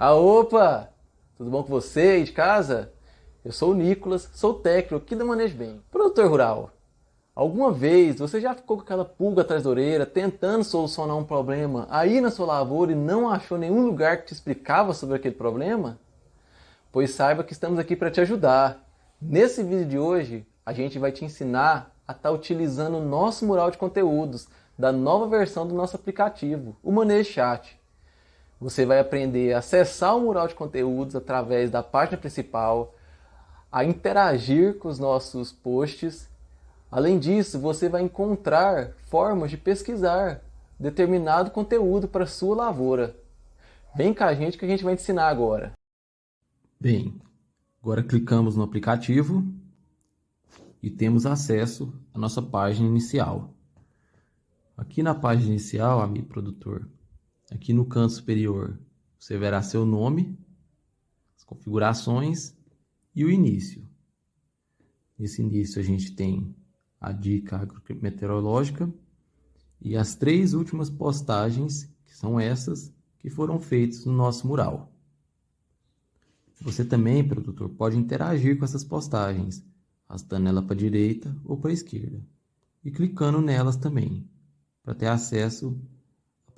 Ah, opa! Tudo bom com você de casa? Eu sou o Nicolas, sou técnico aqui da Manejo Bem. Produtor rural, alguma vez você já ficou com aquela pulga atrás da orelha tentando solucionar um problema aí na sua lavoura e não achou nenhum lugar que te explicava sobre aquele problema? Pois saiba que estamos aqui para te ajudar. Nesse vídeo de hoje, a gente vai te ensinar a estar tá utilizando o nosso mural de conteúdos da nova versão do nosso aplicativo, o Manejo Chat. Você vai aprender a acessar o mural de conteúdos através da página principal, a interagir com os nossos posts. Além disso, você vai encontrar formas de pesquisar determinado conteúdo para sua lavoura. Vem com a gente que a gente vai ensinar agora. Bem, agora clicamos no aplicativo e temos acesso à nossa página inicial. Aqui na página inicial, amigo produtor, Aqui no canto superior, você verá seu nome, as configurações e o início. Nesse início a gente tem a dica agrometeorológica e as três últimas postagens, que são essas, que foram feitas no nosso mural. Você também, produtor, pode interagir com essas postagens, arrastando ela para a direita ou para a esquerda, e clicando nelas também, para ter acesso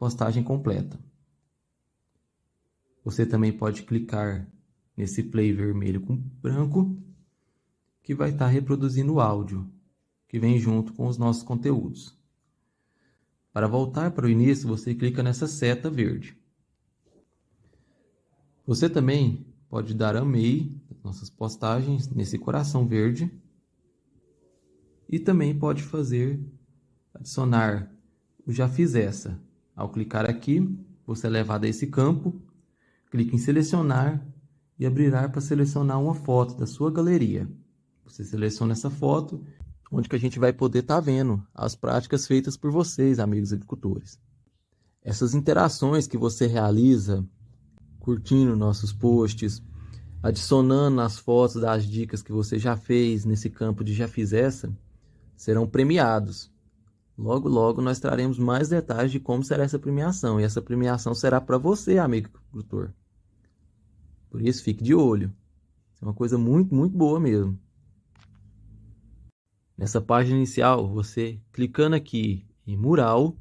postagem completa. Você também pode clicar nesse play vermelho com branco, que vai estar reproduzindo o áudio, que vem junto com os nossos conteúdos. Para voltar para o início, você clica nessa seta verde. Você também pode dar amei nossas postagens nesse coração verde e também pode fazer adicionar o já fiz essa ao clicar aqui, você é levado a esse campo, clique em selecionar e abrirá para selecionar uma foto da sua galeria. Você seleciona essa foto, onde que a gente vai poder estar tá vendo as práticas feitas por vocês, amigos agricultores. Essas interações que você realiza, curtindo nossos posts, adicionando as fotos das dicas que você já fez nesse campo de já fiz essa, serão premiados. Logo, logo nós traremos mais detalhes de como será essa premiação. E essa premiação será para você, amigo agricultor. Por isso, fique de olho. É uma coisa muito, muito boa mesmo. Nessa página inicial, você clicando aqui em mural,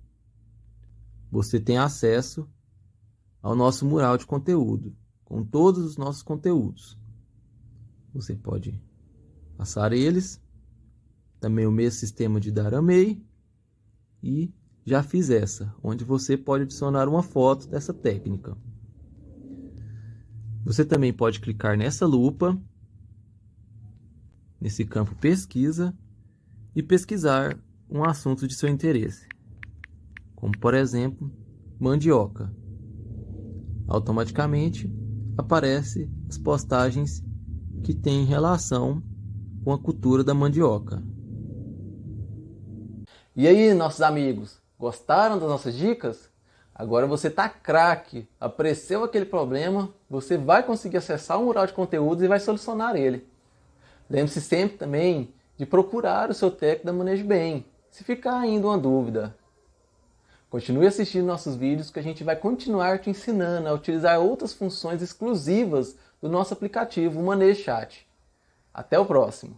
você tem acesso ao nosso mural de conteúdo, com todos os nossos conteúdos. Você pode passar eles, também o mesmo sistema de dar amei e já fiz essa, onde você pode adicionar uma foto dessa técnica. Você também pode clicar nessa lupa, nesse campo pesquisa, e pesquisar um assunto de seu interesse, como por exemplo, mandioca. Automaticamente aparece as postagens que têm relação com a cultura da mandioca. E aí, nossos amigos, gostaram das nossas dicas? Agora você tá craque, apareceu aquele problema, você vai conseguir acessar o mural de conteúdos e vai solucionar ele. Lembre-se sempre também de procurar o seu técnico da Manejo Bem, se ficar ainda uma dúvida. Continue assistindo nossos vídeos que a gente vai continuar te ensinando a utilizar outras funções exclusivas do nosso aplicativo Manejo Chat. Até o próximo!